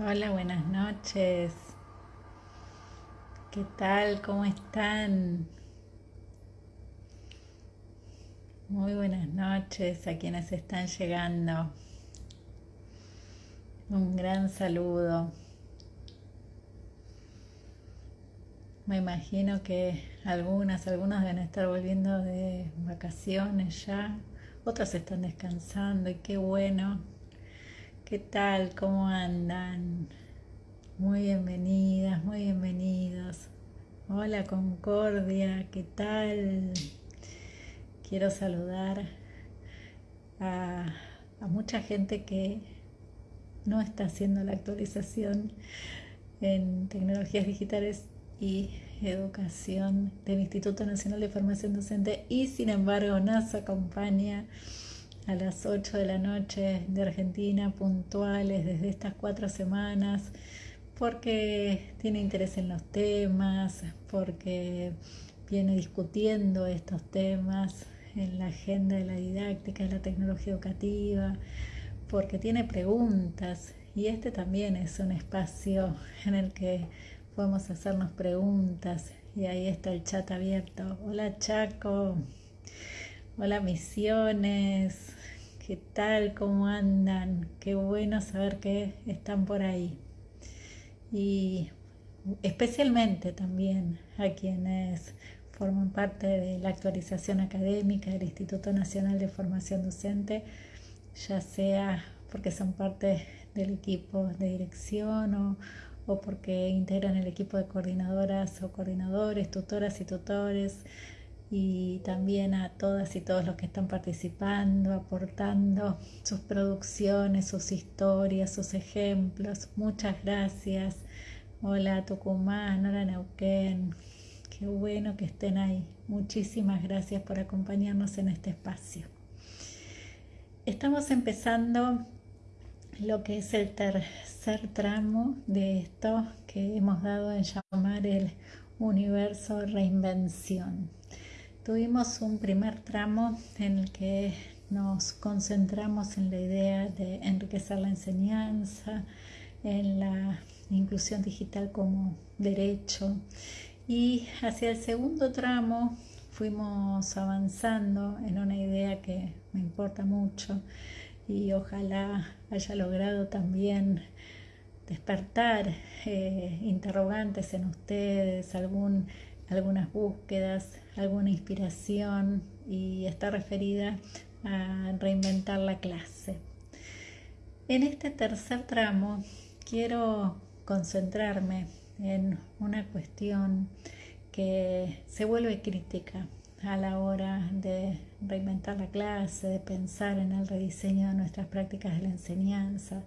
Hola, buenas noches. ¿Qué tal? ¿Cómo están? Muy buenas noches a quienes están llegando. Un gran saludo. Me imagino que algunas, algunos deben estar volviendo de vacaciones ya, otras están descansando y qué bueno. ¿Qué tal? ¿Cómo andan? Muy bienvenidas, muy bienvenidos. Hola Concordia, ¿qué tal? Quiero saludar a, mucha gente que no está haciendo la actualización en tecnologías digitales y educación del Instituto Nacional de Formación Docente y sin embargo nos acompaña a las 8 de la noche de Argentina puntuales desde estas cuatro semanas porque tiene interés en los temas, porque viene discutiendo estos temas en la agenda de la didáctica, de la tecnología educativa, porque tiene preguntas. Y este también es un espacio en el que podemos hacernos preguntas. Y ahí está el chat abierto. Hola Chaco, hola Misiones, ¿qué tal? ¿Cómo andan? Qué bueno saber que están por ahí. Y especialmente también a quienes forman parte de la actualización académica del Instituto Nacional de Formación Docente, ya sea porque son parte del equipo de dirección o o porque integran el equipo de coordinadoras o coordinadores, tutoras y tutores, y también a todas y todos los que están participando, aportando sus producciones, sus historias, sus ejemplos. Muchas gracias. Hola Tucumán, hola Neuquén. Qué bueno que estén ahí. Muchísimas gracias por acompañarnos en este espacio. Estamos empezando lo que es el tercer tramo de esto que hemos dado en llamar el universo reinvención. Tuvimos un primer tramo en el que nos concentramos en la idea de enriquecer la enseñanza, en la inclusión digital como derecho. Y hacia el segundo tramo fuimos avanzando en una idea que me importa mucho y ojalá haya logrado también despertar eh, interrogantes en ustedes, algún, algunas búsquedas, alguna inspiración y está referida a reinventar la clase. En este tercer tramo quiero concentrarme en una cuestión que se vuelve crítica a la hora de reinventar la clase, de pensar en el rediseño de nuestras prácticas de la enseñanza,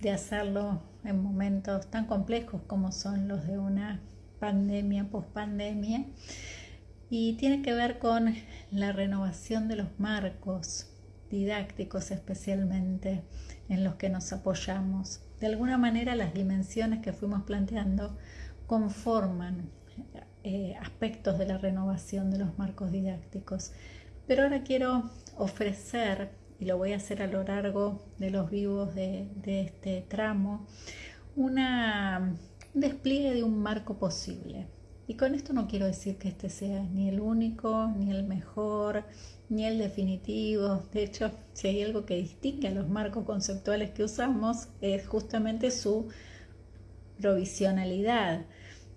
de hacerlo en momentos tan complejos como son los de una pandemia, pospandemia, y tiene que ver con la renovación de los marcos didácticos especialmente en los que nos apoyamos. De alguna manera las dimensiones que fuimos planteando conforman eh, aspectos de la renovación de los marcos didácticos. Pero ahora quiero ofrecer, y lo voy a hacer a lo largo de los vivos de, este tramo, una, un despliegue de un marco posible. Y con esto no quiero decir que este sea ni el único, ni el mejor, ni el definitivo. De hecho, si hay algo que distingue a los marcos conceptuales que usamos, es justamente su provisionalidad.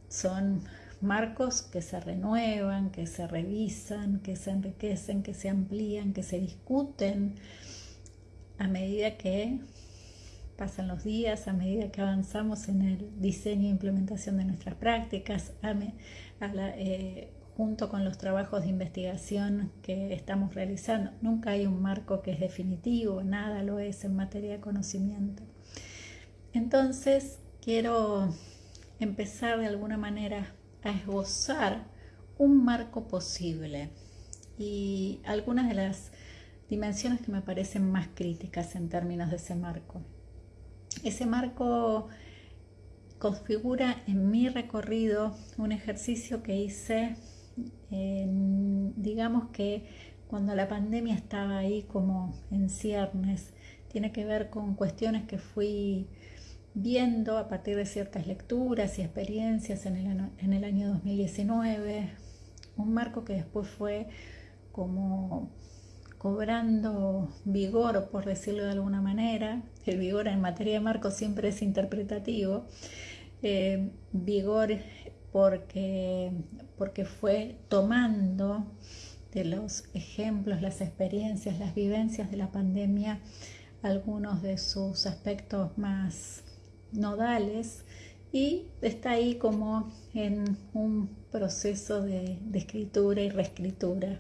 Son marcos que se renuevan, que se revisan, que se enriquecen, que se amplían, que se discuten a medida que pasan los días, a medida que avanzamos en el diseño e implementación de nuestras prácticas, eh, junto con los trabajos de investigación que estamos realizando. Nunca hay un marco que es definitivo, nada lo es en materia de conocimiento. Entonces, quiero empezar de alguna manera a esbozar un marco posible y algunas de las dimensiones que me parecen más críticas en términos de ese marco. Ese marco configura en mi recorrido un ejercicio que hice, digamos que cuando la pandemia estaba ahí como en ciernes, tiene que ver con cuestiones que fui viendo a partir de ciertas lecturas y experiencias en el, en el año 2019, un marco que después fue como cobrando vigor, por decirlo de alguna manera. El vigor en materia de marco siempre es interpretativo. Eh, vigor porque, porque fue tomando de los ejemplos, las experiencias, las vivencias de la pandemia, algunos de sus aspectos más nodales y está ahí como en un proceso de, de escritura y reescritura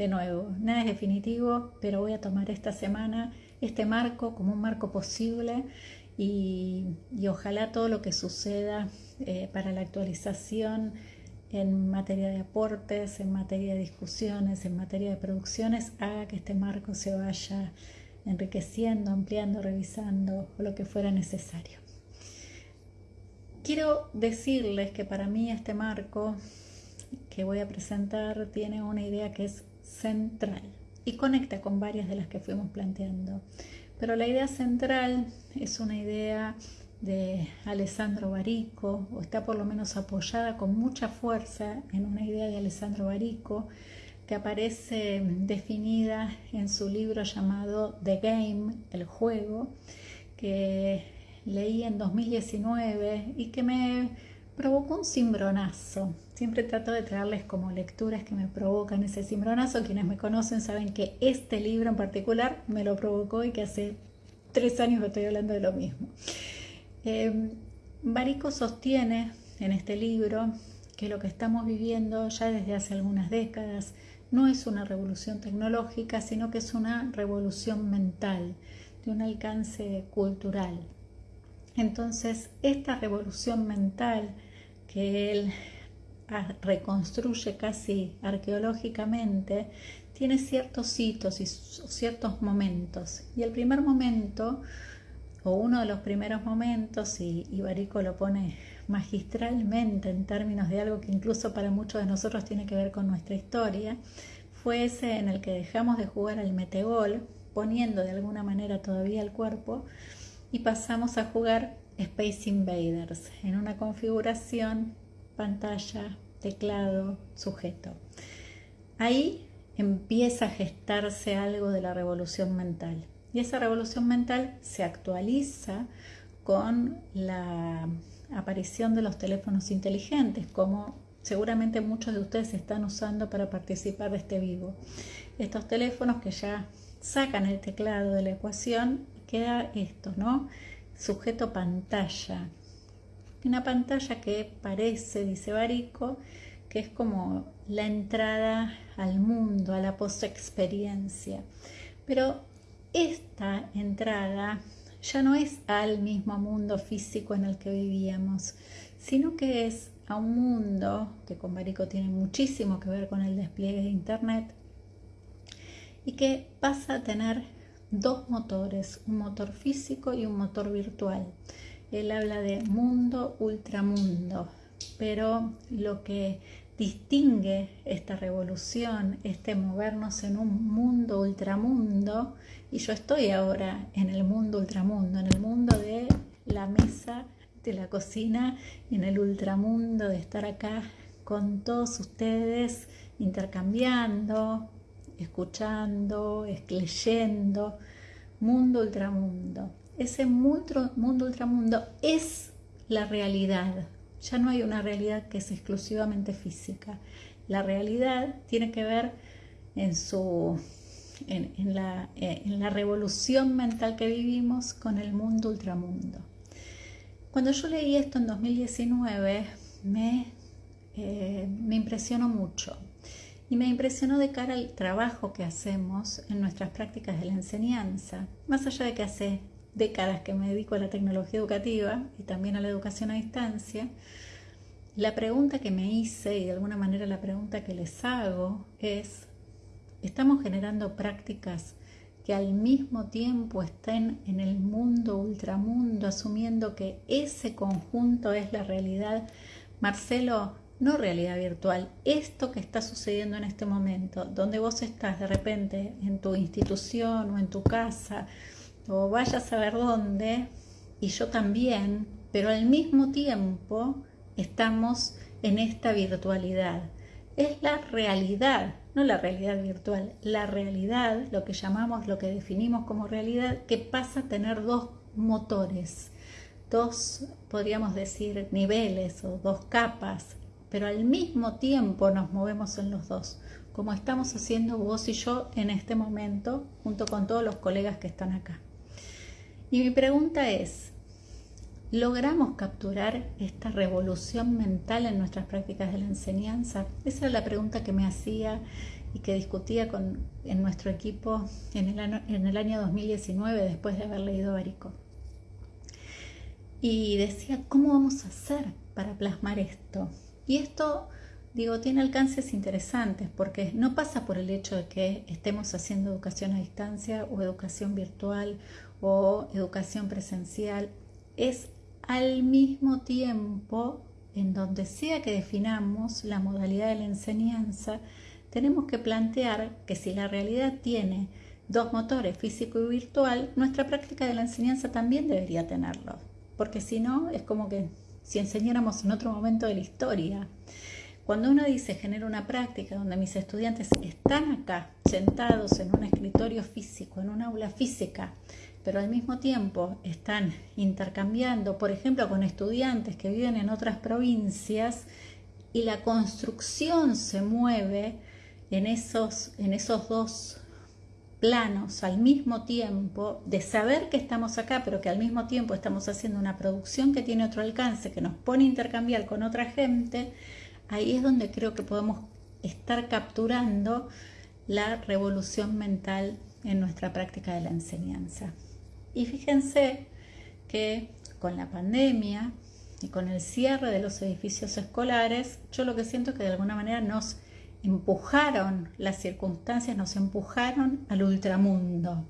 de nuevo, nada es definitivo, pero voy a tomar esta semana este marco como un marco posible y, ojalá todo lo que suceda eh, para la actualización en materia de aportes, en materia de discusiones, en materia de producciones, haga que este marco se vaya enriqueciendo, ampliando, revisando lo que fuera necesario. Quiero decirles que para mí este marco que voy a presentar tiene una idea que es central y conecta con varias de las que fuimos planteando. Pero la idea central es una idea de Alessandro Barico, o está por lo menos apoyada con mucha fuerza en una idea de Alessandro Barico, que aparece definida en su libro llamado The Game, el juego, que leí en 2019 y que me provocó un cimbronazo. Siempre trato de traerles como lecturas que me provocan ese cimbronazo. Quienes me conocen saben que este libro en particular me lo provocó y que hace tres años estoy hablando de lo mismo. Eh, Barico sostiene en este libro que lo que estamos viviendo ya desde hace algunas décadas no es una revolución tecnológica, sino que es una revolución mental, de un alcance cultural. Entonces, esta revolución mental que él reconstruye casi arqueológicamente, tiene ciertos hitos y ciertos momentos. Y el primer momento, o uno de los primeros momentos, y Ibarico lo pone magistralmente en términos de algo que incluso para muchos de nosotros tiene que ver con nuestra historia, fue ese en el que dejamos de jugar al metegol, poniendo de alguna manera todavía el cuerpo, y pasamos a jugar Space Invaders en una configuración pantalla, teclado, sujeto. Ahí empieza a gestarse algo de la revolución mental. Y esa revolución mental se actualiza con la aparición de los teléfonos inteligentes, como seguramente muchos de ustedes están usando para participar de este vivo. Estos teléfonos que ya sacan el teclado de la ecuación, queda esto, ¿no? Sujeto pantalla. Una pantalla que parece, dice Barico, que es como la entrada al mundo, a la post-experiencia. Pero esta entrada ya no es al mismo mundo físico en el que vivíamos, sino que es a un mundo que con Barico tiene muchísimo que ver con el despliegue de Internet y que pasa a tener dos motores, un motor físico y un motor virtual. Él habla de mundo, ultramundo, pero lo que distingue esta revolución, este movernos en un mundo ultramundo, y yo estoy ahora en el mundo ultramundo, en el mundo de la mesa, de la cocina, en el ultramundo de estar acá con todos ustedes, intercambiando, escuchando, leyendo, mundo ultramundo. Ese mundo, mundo ultramundo es la realidad. Ya no hay una realidad que es exclusivamente física. La realidad tiene que ver en, su, en, la, en la revolución mental que vivimos con el mundo ultramundo. Cuando yo leí esto en 2019 me, eh, me impresionó mucho y me impresionó de cara al trabajo que hacemos en nuestras prácticas de la enseñanza, más allá de que hace décadas que me dedico a la tecnología educativa y también a la educación a distancia, la pregunta que me hice y de alguna manera la pregunta que les hago es, ¿estamos generando prácticas que al mismo tiempo estén en el mundo, ultramundo, asumiendo que ese conjunto es la realidad? Marcelo, no realidad virtual, esto que está sucediendo en este momento, donde vos estás de repente en tu institución o en tu casa, o vayas a ver dónde, y yo también, pero al mismo tiempo estamos en esta virtualidad. Es la realidad, no la realidad virtual, la realidad, lo que llamamos, lo que definimos como realidad, que pasa a tener dos motores, dos, podríamos decir, niveles o dos capas, pero al mismo tiempo nos movemos en los dos, como estamos haciendo vos y yo en este momento, junto con todos los colegas que están acá. Y mi pregunta es, ¿logramos capturar esta revolución mental en nuestras prácticas de la enseñanza? Esa es la pregunta que me hacía y que discutía con, en nuestro equipo en el, en el año 2019 después de haber leído Barico. Y decía, ¿cómo vamos a hacer para plasmar esto? Y esto, digo, tiene alcances interesantes porque no pasa por el hecho de que estemos haciendo educación a distancia o educación virtual o educación presencial. Es al mismo tiempo, en donde sea que definamos la modalidad de la enseñanza, tenemos que plantear que si la realidad tiene dos motores, físico y virtual, nuestra práctica de la enseñanza también debería tenerlo, porque si no es como que si enseñáramos en otro momento de la historia. Cuando uno dice genera una práctica donde mis estudiantes están acá, sentados en un escritorio físico, en un aula física, pero al mismo tiempo están intercambiando, por ejemplo, con estudiantes que viven en otras provincias y la construcción se mueve en esos, en esos dos planos al mismo tiempo, de saber que estamos acá, pero que al mismo tiempo estamos haciendo una producción que tiene otro alcance, que nos pone a intercambiar con otra gente, ahí es donde creo que podemos estar capturando la revolución mental en nuestra práctica de la enseñanza. Y fíjense que con la pandemia y con el cierre de los edificios escolares, yo lo que siento es que de alguna manera nos empujaron, las circunstancias nos empujaron al ultramundo.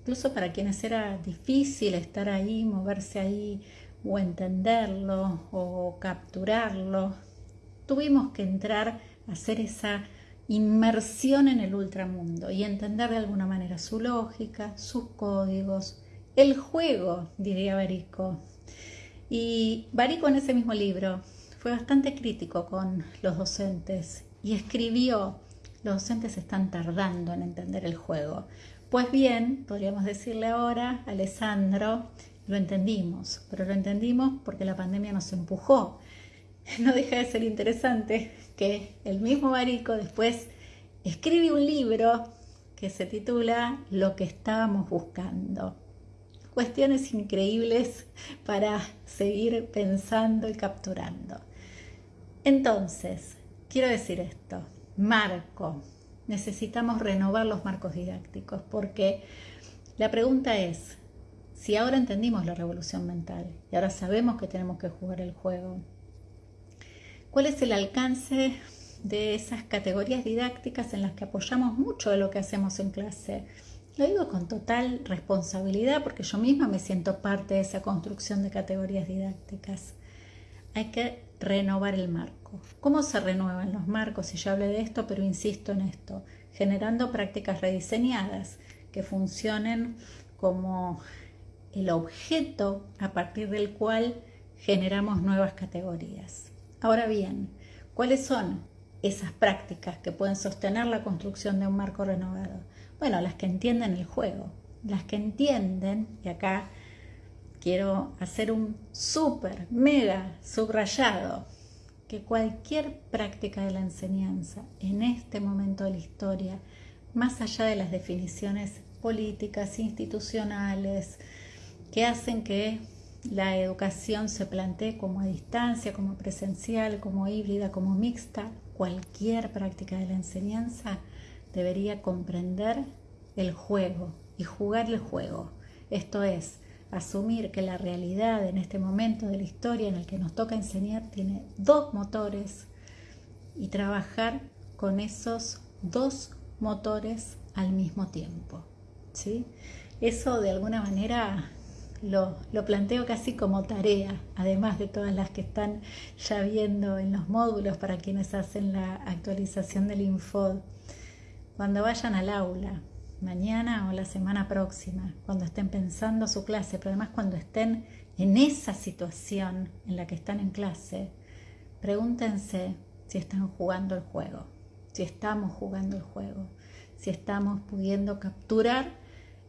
Incluso para quienes era difícil estar ahí, moverse ahí o entenderlo o capturarlo, tuvimos que entrar a hacer esa inmersión en el ultramundo y entender de alguna manera su lógica, sus códigos, el juego, diría Barico. Y Barico en ese mismo libro fue bastante crítico con los docentes y escribió, los docentes están tardando en entender el juego. Pues bien, podríamos decirle ahora, Alessandro, lo entendimos, pero lo entendimos porque la pandemia nos empujó. No deja de ser interesante que el mismo Barico después escribe un libro que se titula Lo que estábamos buscando. Cuestiones increíbles para seguir pensando y capturando. Entonces, Quiero decir esto, marco. Necesitamos renovar los marcos didácticos porque la pregunta es, si ahora entendimos la revolución mental y ahora sabemos que tenemos que jugar el juego, ¿cuál es el alcance de esas categorías didácticas en las que apoyamos mucho de lo que hacemos en clase? Lo digo con total responsabilidad porque yo misma me siento parte de esa construcción de categorías didácticas. Hay que renovar el marco. ¿Cómo se renuevan los marcos? Y ya hablé de esto, pero insisto en esto, generando prácticas rediseñadas que funcionen como el objeto a partir del cual generamos nuevas categorías. Ahora bien, ¿cuáles son esas prácticas que pueden sostener la construcción de un marco renovado? Bueno, las que entienden el juego, las que entienden, y acá quiero hacer un súper, mega subrayado, que cualquier práctica de la enseñanza en este momento de la historia, más allá de las definiciones políticas, institucionales, que hacen que la educación se plantee como a distancia, como presencial, como híbrida, como mixta, cualquier práctica de la enseñanza debería comprender el juego y jugar el juego. Esto es, asumir que la realidad en este momento de la historia en el que nos toca enseñar tiene dos motores y trabajar con esos dos motores al mismo tiempo. ¿sí? Eso de alguna manera lo, lo, planteo casi como tarea, además de todas las que están ya viendo en los módulos para quienes hacen la actualización del Info. Cuando vayan al aula, mañana o la semana próxima, cuando estén pensando su clase, pero además cuando estén en esa situación en la que están en clase, pregúntense si están jugando el juego, si estamos jugando el juego, si estamos pudiendo capturar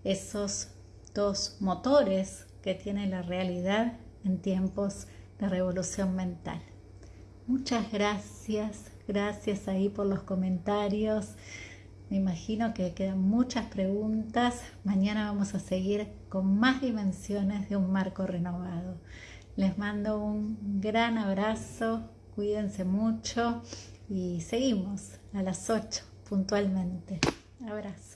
esos dos motores que tiene la realidad en tiempos de revolución mental. Muchas gracias, gracias ahí por los comentarios. Me imagino que quedan muchas preguntas. Mañana vamos a seguir con más dimensiones de un marco renovado. Les mando un gran abrazo, cuídense mucho y seguimos a las 8 puntualmente. Abrazo.